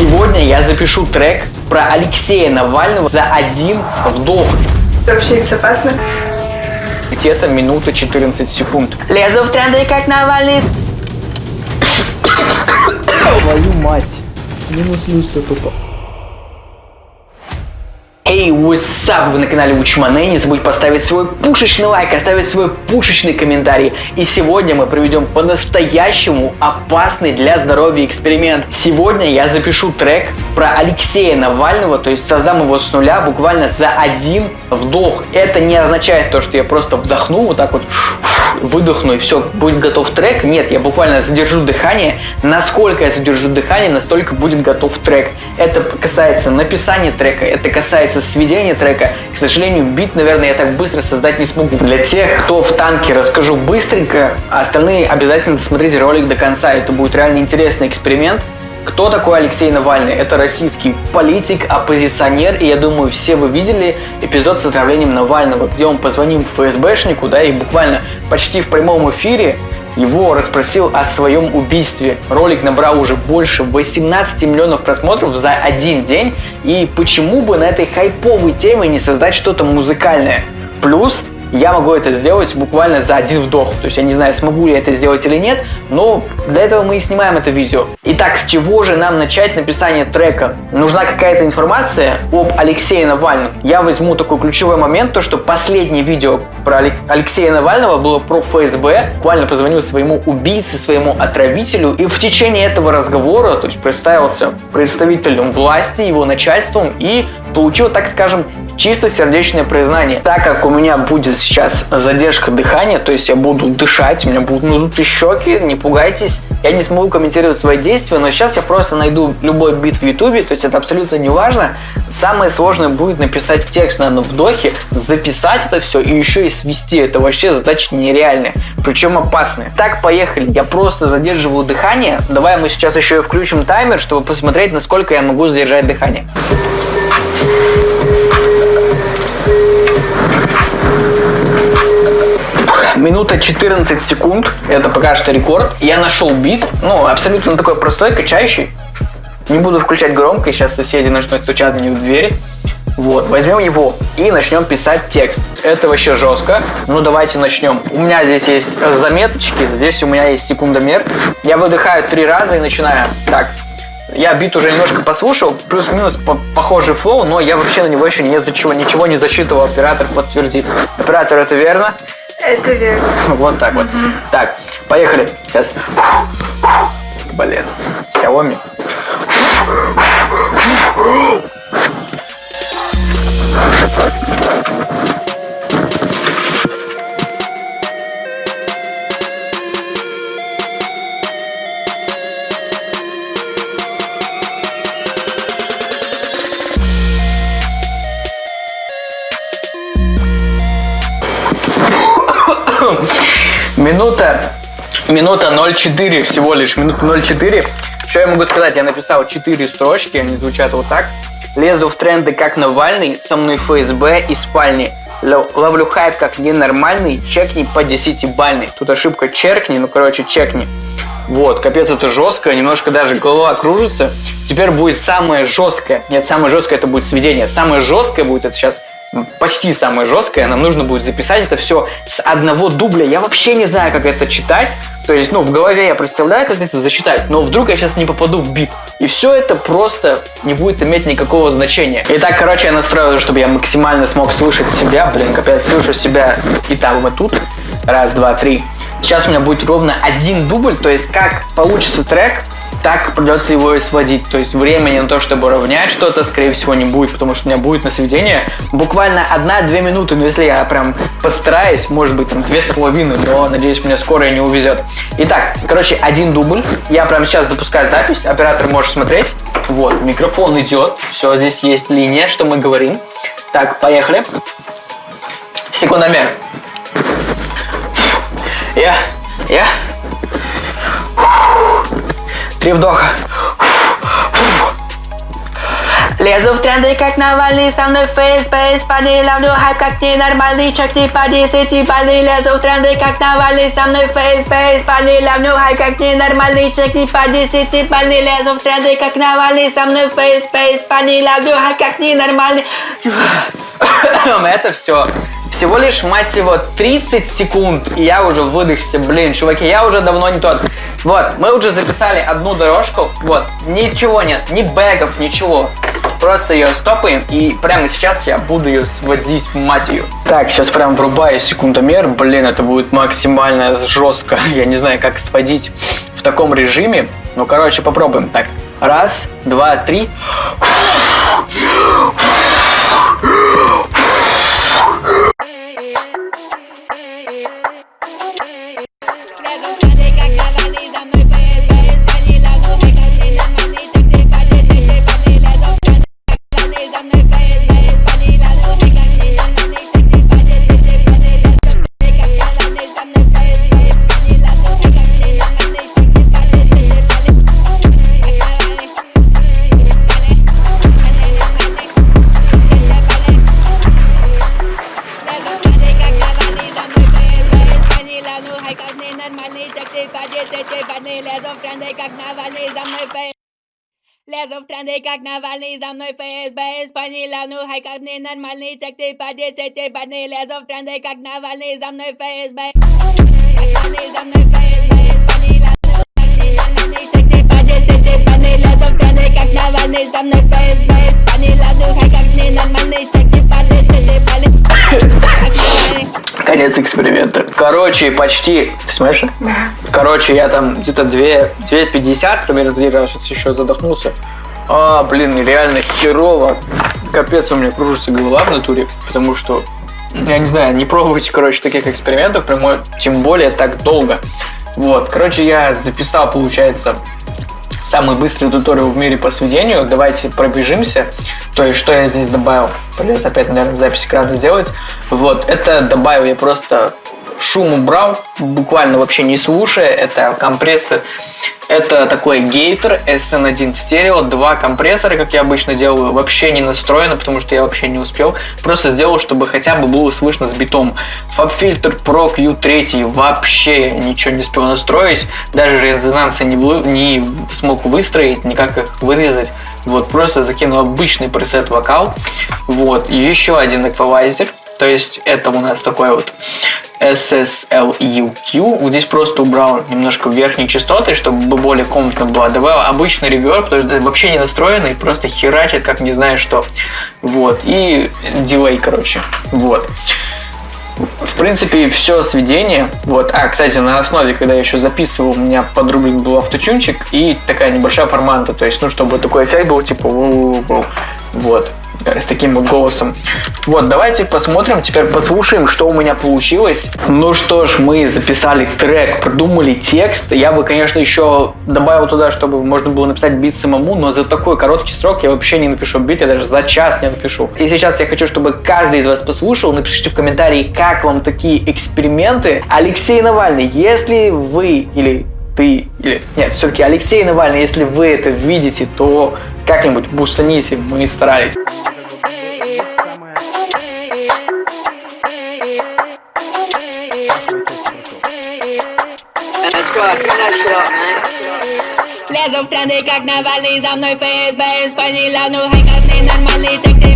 Сегодня я запишу трек про Алексея Навального за один вдох. Вообще безопасно? Где-то минута 14 секунд. Лезу в тренды, как Навальный. Твою мать. Минус люстра тупо. Эй, hey, what's up? Вы на канале Учмане. Не забудь поставить свой пушечный лайк, оставить свой пушечный комментарий. И сегодня мы проведем по-настоящему опасный для здоровья эксперимент. Сегодня я запишу трек про Алексея Навального, то есть создам его с нуля буквально за один вдох. Это не означает то, что я просто вдохну вот так вот выдохну и все, будет готов трек. Нет, я буквально задержу дыхание. Насколько я задержу дыхание, настолько будет готов трек. Это касается написания трека, это касается сведения трека. К сожалению, бит, наверное, я так быстро создать не смогу. Для тех, кто в танке, расскажу быстренько, остальные обязательно досмотрите ролик до конца. Это будет реально интересный эксперимент. Кто такой Алексей Навальный? Это российский политик, оппозиционер, и я думаю, все вы видели эпизод с отравлением Навального, где он позвонил ФСБшнику, да, и буквально почти в прямом эфире его расспросил о своем убийстве. Ролик набрал уже больше 18 миллионов просмотров за один день, и почему бы на этой хайповой теме не создать что-то музыкальное? Плюс я могу это сделать буквально за один вдох. То есть я не знаю, смогу ли я это сделать или нет, но для этого мы и снимаем это видео. Итак, с чего же нам начать написание трека? Нужна какая-то информация об Алексее Навальном. Я возьму такой ключевой момент, то что последнее видео про Алексея Навального было про ФСБ. Буквально позвонил своему убийце, своему отравителю, и в течение этого разговора, то есть представился представителем власти, его начальством, и получил, так скажем, чисто сердечное признание. Так как у меня будет сейчас задержка дыхания, то есть я буду дышать, у меня будут надуты щеки, не пугайтесь. Я не смогу комментировать свои действия, но сейчас я просто найду любой бит в ютубе, то есть это абсолютно не важно. Самое сложное будет написать текст на одном вдохе, записать это все и еще и свести. Это вообще задача нереальная, причем опасная. Так, поехали. Я просто задерживаю дыхание. Давай мы сейчас еще и включим таймер, чтобы посмотреть, насколько я могу задержать дыхание. Минута 14 секунд, это пока что рекорд. Я нашел бит, ну, абсолютно такой простой, качающий. Не буду включать громко, сейчас соседи начнут стучать мне в двери. Вот, возьмем его и начнем писать текст. Это вообще жестко. Ну, давайте начнем. У меня здесь есть заметочки, здесь у меня есть секундомер. Я выдыхаю три раза и начинаю. Так, я бит уже немножко послушал, плюс-минус по похожий флоу, но я вообще на него еще не за чего, ничего не зачитывал, оператор подтвердит. Оператор, это верно? Это верно. Вот так вот. Так, поехали. Сейчас. Блин. Xiaomi. Минута, минута 0,4 всего лишь, минута 0,4. Что я могу сказать? Я написал 4 строчки, они звучат вот так. Лезу в тренды как Навальный, со мной ФСБ и спальни. Ловлю хайп как ненормальный, чекни по 10-бальный. Тут ошибка черкни, ну короче чекни. Вот, капец, это жестко, немножко даже голова кружится. Теперь будет самое жесткое. Нет, самое жесткое это будет сведение. Самое жесткое будет это сейчас почти самое жесткое, нам нужно будет записать это все с одного дубля. Я вообще не знаю, как это читать. То есть, ну, в голове я представляю, как это зачитать, но вдруг я сейчас не попаду в бит. И все это просто не будет иметь никакого значения. Итак, короче, я настроил, чтобы я максимально смог слышать себя. Блин, капец, слышу себя и там, вот тут. Раз, два, три. Сейчас у меня будет ровно один дубль, то есть как получится трек, так придется его и сводить. То есть времени на то, чтобы равнять что-то, скорее всего, не будет, потому что у меня будет на сведение буквально 1-2 минуты. Но если я прям постараюсь, может быть, там 2,5, но, надеюсь, меня скоро не увезет. Итак, короче, один дубль. Я прямо сейчас запускаю запись, оператор может смотреть. Вот, микрофон идет, все, здесь есть линия, что мы говорим. Так, поехали. Секундомер. Я, я, Три вдоха. Лезу в тренды, как Навальный, со мной фейс-бейс Парни, ловлю хайп, как ненормальный Чек ты по 10 баллы Лезу в тренды, как Навальный, со мной фейс-бейс Парни, ловлю хайп, как ненормальный Чек ты по 10 баллы Лезу в тренды, как Навальный, со мной фейс-бейс Парни, ловлю хайп, как ненормальный. Это все всего лишь, мать его, 30 секунд, и я уже выдохся. Блин, чуваки, я уже давно не тот. Вот, мы уже записали одну дорожку. Вот, ничего нет, ни бэгов, ничего. Просто ее стопаем, и прямо сейчас я буду ее сводить, мать ее. Так, сейчас прям врубаю секундомер. Блин, это будет максимально жестко. Я не знаю, как сводить в таком режиме. Ну, короче, попробуем. Так, раз, два, три. Тренды, как Навальный, за мной ФСБ Испанила, ну хай как не нормальный Чек ты по 10 бадный Лезу в тренды, как Навальный, за мной ФСБ Навальный, за мной ФСБ Испанила, ну нормальный Чек ты по 10 бадный Лезу в тренды, как Навальный, за мной ФСБ Испанила, ну хай как не нормальный Чек ты по 10 бадный Конец эксперимента. Короче, почти... Ты смотришь? Да. Короче, я там где-то 2,50 примерно двигал, сейчас еще задохнулся. А, блин, реально херово. Капец, у меня кружится голова в натуре, потому что, я не знаю, не пробуйте, короче, таких экспериментов, прямой, тем более так долго. Вот, короче, я записал, получается, самый быстрый туториал в мире по сведению. Давайте пробежимся. То есть, что я здесь добавил? Придется опять, наверное, запись экрана сделать. Вот, это добавил я просто шум убрал, буквально вообще не слушая. Это компрессор это такой гейтер SN1 стерео, два компрессора, как я обычно делаю, вообще не настроено, потому что я вообще не успел. Просто сделал, чтобы хотя бы было слышно с битом. Фабфильтр Pro Q3 вообще ничего не успел настроить, даже резонансы не, не смог выстроить, никак их вырезать. Вот, просто закинул обычный пресет вокал. Вот, еще один эквалайзер то есть это у нас такой вот SSLUQ. Вот здесь просто убрал немножко верхние частоты, чтобы более комнатно было. Добавил обычный реверб, потому что вообще не настроенный, просто херачит, как не знаю что. Вот. И дилей, короче. Вот. В принципе, все сведение. Вот. А, кстати, на основе, когда я еще записывал, у меня подрублен был автотюнчик и такая небольшая форманта. То есть, ну, чтобы такой эффект был, типа, вот с таким вот голосом. Вот, давайте посмотрим, теперь послушаем, что у меня получилось. Ну что ж, мы записали трек, придумали текст. Я бы, конечно, еще добавил туда, чтобы можно было написать бит самому, но за такой короткий срок я вообще не напишу бит, я даже за час не напишу. И сейчас я хочу, чтобы каждый из вас послушал. Напишите в комментарии, как вам такие эксперименты. Алексей Навальный, если вы или ты, или нет, все-таки Алексей Навальный, если вы это видите, то как-нибудь бустаните, мы старались. Лезу в тренды, как Навальный, за мной ФСБ Испанила, ну хай, как ненормальный Чек ты